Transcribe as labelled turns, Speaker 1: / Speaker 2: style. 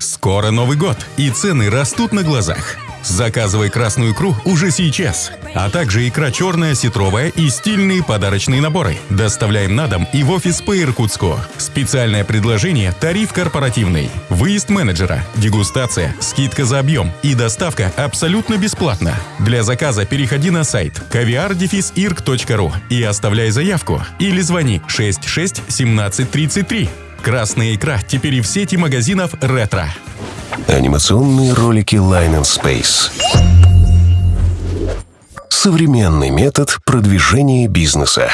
Speaker 1: Скоро Новый год, и цены растут на глазах. Заказывай красную икру уже сейчас. А также икра черная, сетровая и стильные подарочные наборы. Доставляем на дом и в офис по Иркутску. Специальное предложение «Тариф корпоративный». Выезд менеджера, дегустация, скидка за объем и доставка абсолютно бесплатно. Для заказа переходи на сайт caviar и оставляй заявку. Или звони 66 17 33. Красная икра теперь и в сети магазинов «Ретро».
Speaker 2: Анимационные ролики Line and Space. Современный метод продвижения бизнеса.